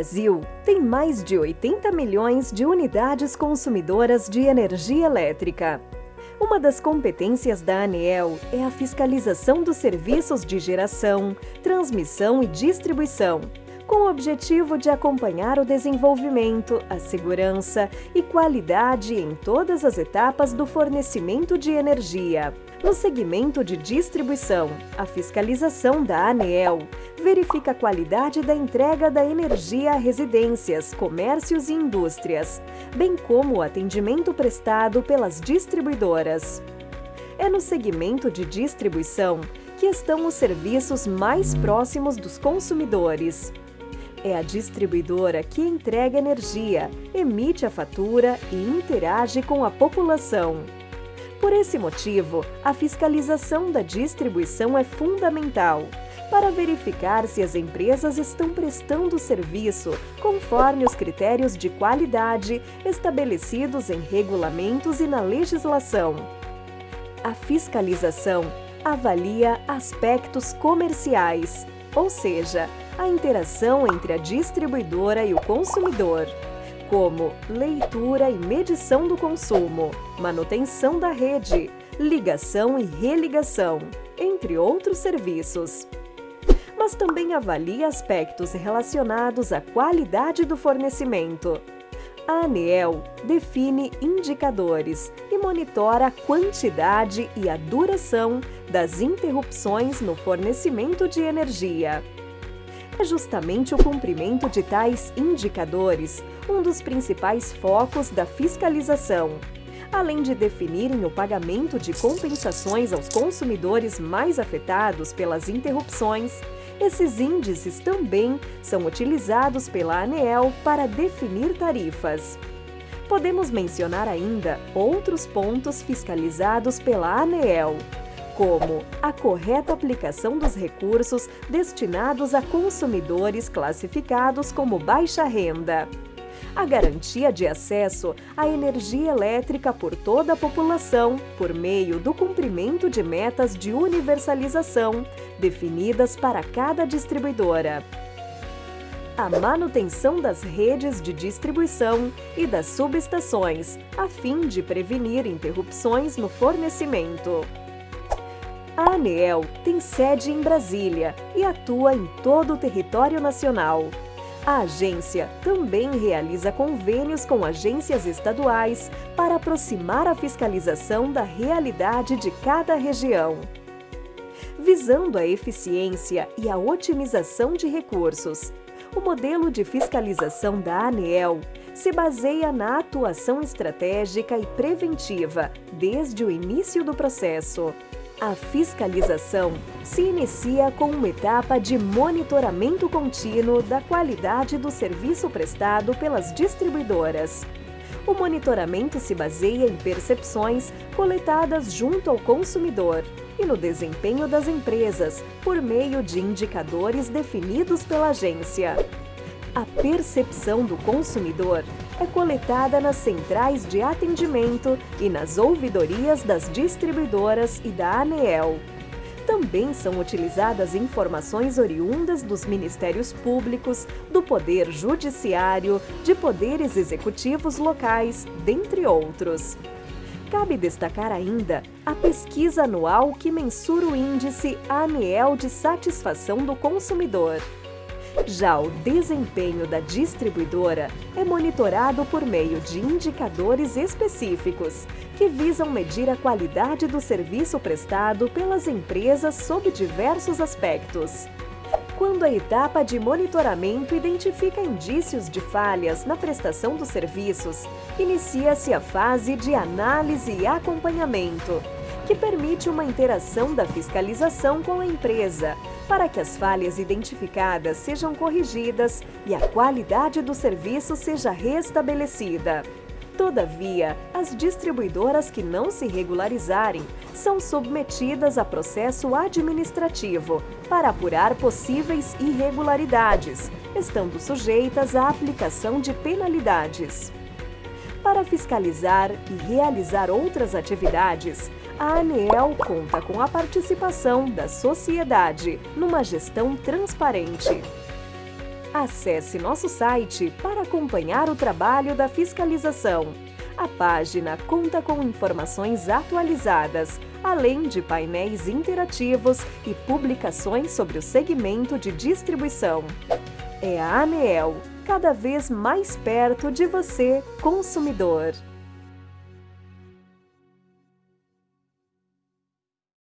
Brasil tem mais de 80 milhões de unidades consumidoras de energia elétrica. Uma das competências da ANEEL é a fiscalização dos serviços de geração, transmissão e distribuição, com o objetivo de acompanhar o desenvolvimento, a segurança e qualidade em todas as etapas do fornecimento de energia. No segmento de distribuição, a fiscalização da ANEEL verifica a qualidade da entrega da energia a residências, comércios e indústrias, bem como o atendimento prestado pelas distribuidoras. É no segmento de distribuição que estão os serviços mais próximos dos consumidores. É a distribuidora que entrega energia, emite a fatura e interage com a população. Por esse motivo, a fiscalização da distribuição é fundamental para verificar se as empresas estão prestando serviço conforme os critérios de qualidade estabelecidos em regulamentos e na legislação. A fiscalização avalia aspectos comerciais, ou seja, a interação entre a distribuidora e o consumidor, como leitura e medição do consumo, manutenção da rede, ligação e religação, entre outros serviços. Mas também avalia aspectos relacionados à qualidade do fornecimento. A ANEEL define indicadores e monitora a quantidade e a duração das interrupções no fornecimento de energia. É justamente o cumprimento de tais indicadores um dos principais focos da fiscalização, além de definirem o pagamento de compensações aos consumidores mais afetados pelas interrupções, esses índices também são utilizados pela ANEEL para definir tarifas. Podemos mencionar ainda outros pontos fiscalizados pela ANEEL, como a correta aplicação dos recursos destinados a consumidores classificados como baixa renda, a garantia de acesso à energia elétrica por toda a população por meio do cumprimento de metas de universalização definidas para cada distribuidora a manutenção das redes de distribuição e das subestações, a fim de prevenir interrupções no fornecimento. A ANEEL tem sede em Brasília e atua em todo o território nacional. A agência também realiza convênios com agências estaduais para aproximar a fiscalização da realidade de cada região. Visando a eficiência e a otimização de recursos, o modelo de fiscalização da ANEEL se baseia na atuação estratégica e preventiva desde o início do processo. A fiscalização se inicia com uma etapa de monitoramento contínuo da qualidade do serviço prestado pelas distribuidoras. O monitoramento se baseia em percepções coletadas junto ao consumidor e no desempenho das empresas por meio de indicadores definidos pela agência. A percepção do consumidor é coletada nas centrais de atendimento e nas ouvidorias das distribuidoras e da ANEEL. Também são utilizadas informações oriundas dos Ministérios Públicos, do Poder Judiciário, de poderes executivos locais, dentre outros. Cabe destacar ainda a pesquisa anual que mensura o índice ANEEL de satisfação do consumidor. Já o desempenho da distribuidora é monitorado por meio de indicadores específicos, que visam medir a qualidade do serviço prestado pelas empresas sob diversos aspectos. Quando a etapa de monitoramento identifica indícios de falhas na prestação dos serviços, inicia-se a fase de análise e acompanhamento, que permite uma interação da fiscalização com a empresa, para que as falhas identificadas sejam corrigidas e a qualidade do serviço seja restabelecida. Todavia, as distribuidoras que não se regularizarem são submetidas a processo administrativo para apurar possíveis irregularidades, estando sujeitas à aplicação de penalidades. Para fiscalizar e realizar outras atividades, a ANEEL conta com a participação da sociedade numa gestão transparente. Acesse nosso site para acompanhar o trabalho da fiscalização. A página conta com informações atualizadas, além de painéis interativos e publicações sobre o segmento de distribuição. É a ANEEL, cada vez mais perto de você, consumidor.